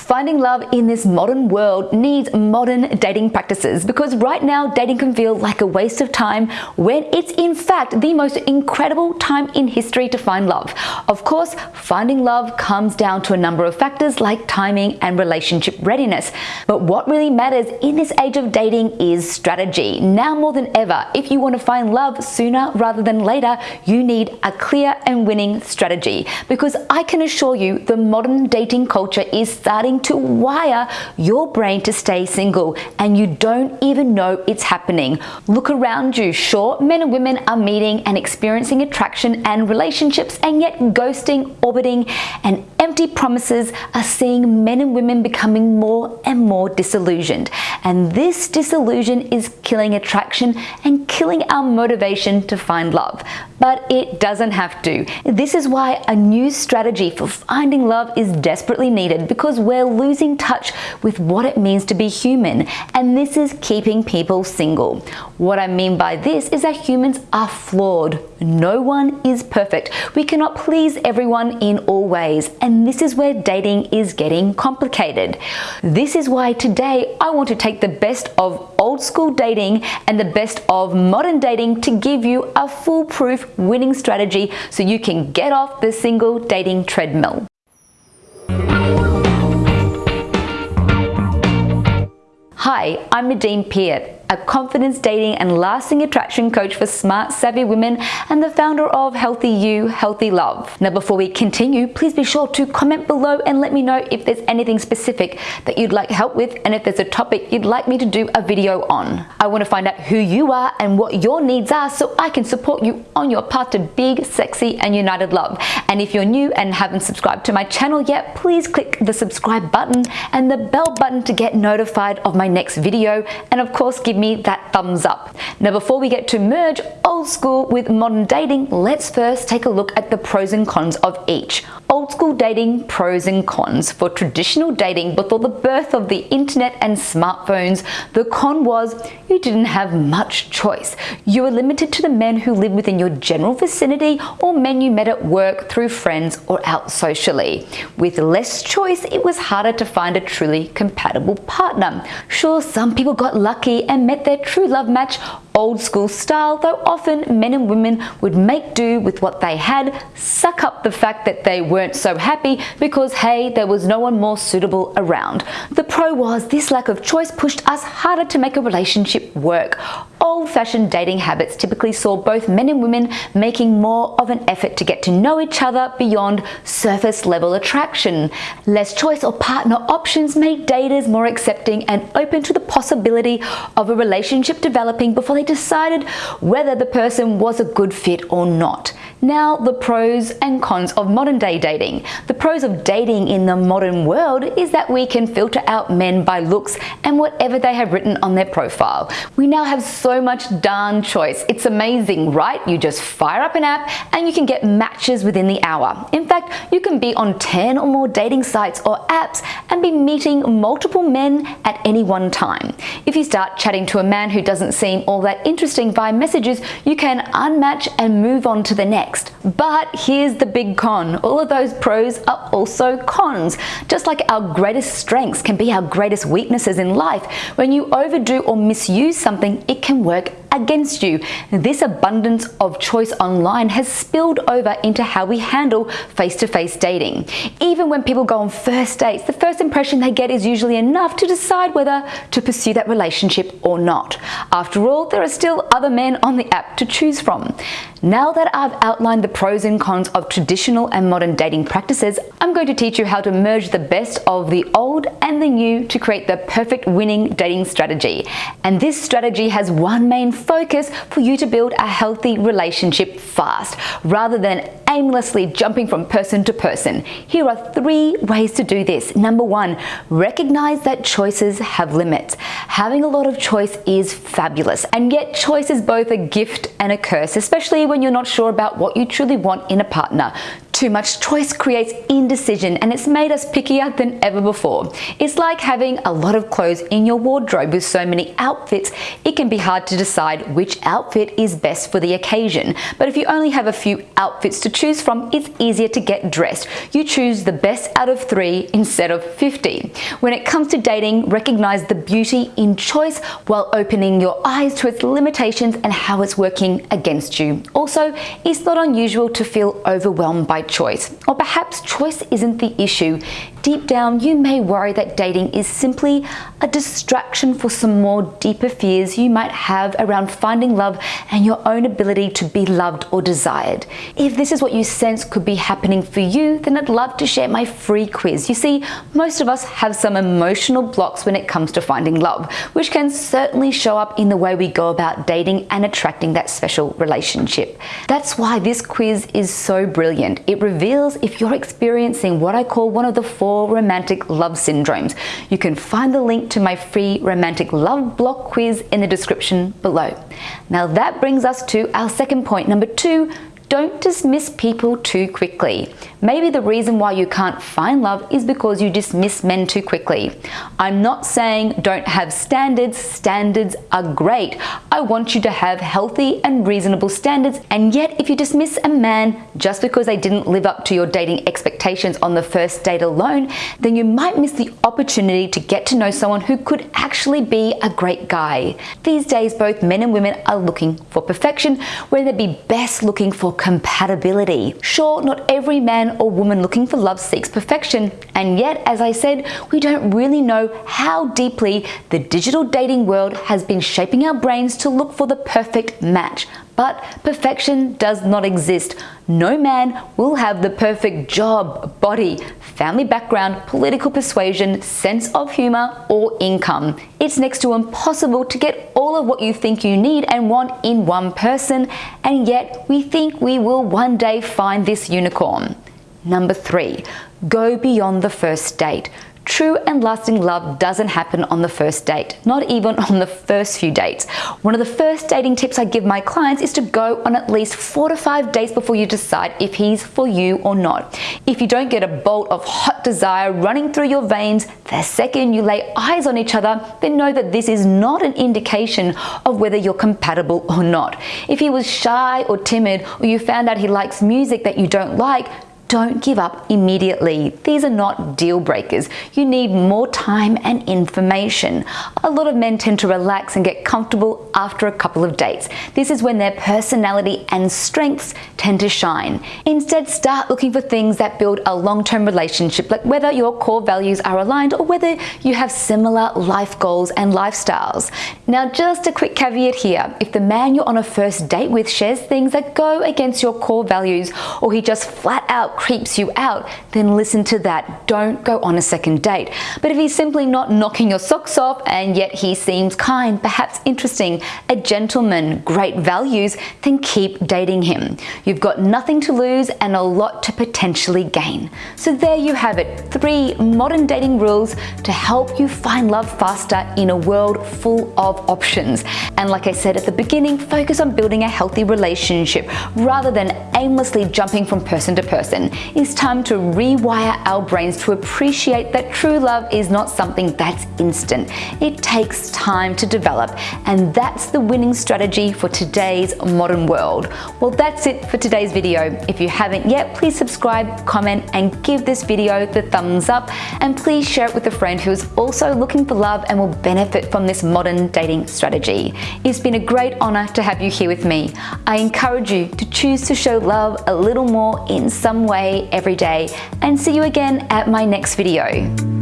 Finding love in this modern world needs modern dating practices because right now dating can feel like a waste of time when it's in fact the most incredible time in history to find love. Of course, finding love comes down to a number of factors like timing and relationship readiness. But what really matters in this age of dating is strategy. Now more than ever, if you want to find love sooner rather than later, you need a clear and winning strategy because I can assure you the modern dating culture is starting to wire your brain to stay single and you don't even know it's happening. Look around you. Sure, men and women are meeting and experiencing attraction and relationships and yet ghosting, orbiting and empty promises are seeing men and women becoming more and more disillusioned. And this disillusion is killing attraction and killing our motivation to find love. But it doesn't have to. This is why a new strategy for finding love is desperately needed because we're losing touch with what it means to be human. And this is keeping people single. What I mean by this is that humans are flawed. No one is perfect. We cannot please everyone in all ways. And this is where dating is getting complicated. This is why today I want to take the best of old school dating and the best of modern dating to give you a foolproof winning strategy so you can get off the single dating treadmill. Hi, I'm Nadine Piat a confidence dating and lasting attraction coach for smart, savvy women and the founder of Healthy You, Healthy Love. Now, before we continue, please be sure to comment below and let me know if there's anything specific that you'd like help with and if there's a topic you'd like me to do a video on. I want to find out who you are and what your needs are so I can support you on your path to big, sexy, and united love. And if you're new and haven't subscribed to my channel yet, please click the subscribe button and the bell button to get notified of my next video. And of course, give me that thumbs up. Now before we get to merge old school with modern dating, let's first take a look at the pros and cons of each. Old school dating pros and cons. For traditional dating before the birth of the internet and smartphones, the con was you didn't have much choice. You were limited to the men who lived within your general vicinity or men you met at work through friends or out socially. With less choice, it was harder to find a truly compatible partner. Sure, some people got lucky and met their true love match old school style, though often men and women would make do with what they had, suck up the fact that they weren't so happy because hey, there was no one more suitable around. The pro was this lack of choice pushed us harder to make a relationship work. Old-fashioned dating habits typically saw both men and women making more of an effort to get to know each other beyond surface level attraction. Less choice or partner options made daters more accepting and open to the possibility of a relationship developing before they decided whether the person was a good fit or not. Now, the pros and cons of modern day dating. The pros of dating in the modern world is that we can filter out men by looks and whatever they have written on their profile. We now have so much darn choice. It's amazing, right? You just fire up an app and you can get matches within the hour. In fact, you can be on 10 or more dating sites or apps and be meeting multiple men at any one time. If you start chatting to a man who doesn't seem all that interesting via messages, you can unmatch and move on to the next next. But here's the big con. All of those pros are also cons. Just like our greatest strengths can be our greatest weaknesses in life, when you overdo or misuse something, it can work against you. This abundance of choice online has spilled over into how we handle face-to-face -face dating. Even when people go on first dates, the first impression they get is usually enough to decide whether to pursue that relationship or not. After all, there are still other men on the app to choose from. Now that I've outlined the pros and cons of traditional and modern dating practices, I'm going to teach you how to merge the best of the old and the new to create the perfect winning dating strategy. And this strategy has one main focus for you to build a healthy relationship fast, rather than aimlessly jumping from person to person. Here are three ways to do this. Number one, recognize that choices have limits. Having a lot of choice is fabulous, and yet choice is both a gift and a curse, especially when you're not sure about what you truly want in a partner. Too much choice creates indecision and it's made us pickier than ever before. It's like having a lot of clothes in your wardrobe with so many outfits, it can be hard to decide which outfit is best for the occasion. But if you only have a few outfits to choose from, it's easier to get dressed. You choose the best out of three instead of 50. When it comes to dating, recognize the beauty in choice while opening your eyes to its limitations and how it's working against you. Also, it's not unusual to feel overwhelmed by choice, or perhaps choice isn't the issue. Deep down, you may worry that dating is simply a distraction for some more deeper fears you might have around finding love and your own ability to be loved or desired. If this is what you sense could be happening for you, then I'd love to share my free quiz. You see, most of us have some emotional blocks when it comes to finding love, which can certainly show up in the way we go about dating and attracting that special relationship. That's why this quiz is so brilliant. It reveals if you're experiencing what I call one of the four romantic love syndromes. You can find the link to my free romantic love block quiz in the description below. Now that brings us to our second point. Number two, don't dismiss people too quickly. Maybe the reason why you can't find love is because you dismiss men too quickly. I'm not saying don't have standards, standards are great. I want you to have healthy and reasonable standards and yet if you dismiss a man just because they didn't live up to your dating expectations on the first date alone, then you might miss the opportunity to get to know someone who could actually be a great guy. These days both men and women are looking for perfection where they'd be best looking for compatibility. Sure, not every man or woman looking for love seeks perfection, and yet, as I said, we don't really know how deeply the digital dating world has been shaping our brains to look for the perfect match. But perfection does not exist. No man will have the perfect job, body, family background, political persuasion, sense of humor, or income. It's next to impossible to get all of what you think you need and want in one person, and yet we think we will one day find this unicorn. Number three, go beyond the first date. True and lasting love doesn't happen on the first date, not even on the first few dates. One of the first dating tips I give my clients is to go on at least four to five dates before you decide if he's for you or not. If you don't get a bolt of hot desire running through your veins the second you lay eyes on each other, then know that this is not an indication of whether you're compatible or not. If he was shy or timid, or you found out he likes music that you don't like, don't give up immediately. These are not deal breakers. You need more time and information. A lot of men tend to relax and get comfortable after a couple of dates. This is when their personality and strengths tend to shine. Instead, start looking for things that build a long-term relationship, like whether your core values are aligned or whether you have similar life goals and lifestyles. Now, just a quick caveat here. If the man you're on a first date with shares things that go against your core values or he just flat out creeps you out, then listen to that. Don't go on a second date. But if he's simply not knocking your socks off and yet he seems kind, perhaps interesting, a gentleman, great values, then keep dating him. You've got nothing to lose and a lot to potentially gain. So there you have it, three modern dating rules to help you find love faster in a world full of options. And like I said at the beginning, focus on building a healthy relationship rather than aimlessly jumping from person to person it's time to rewire our brains to appreciate that true love is not something that's instant. It takes time to develop, and that's the winning strategy for today's modern world. Well, that's it for today's video. If you haven't yet, please subscribe, comment, and give this video the thumbs up, and please share it with a friend who's also looking for love and will benefit from this modern dating strategy. It's been a great honor to have you here with me. I encourage you to choose to show love a little more in some way every day and see you again at my next video.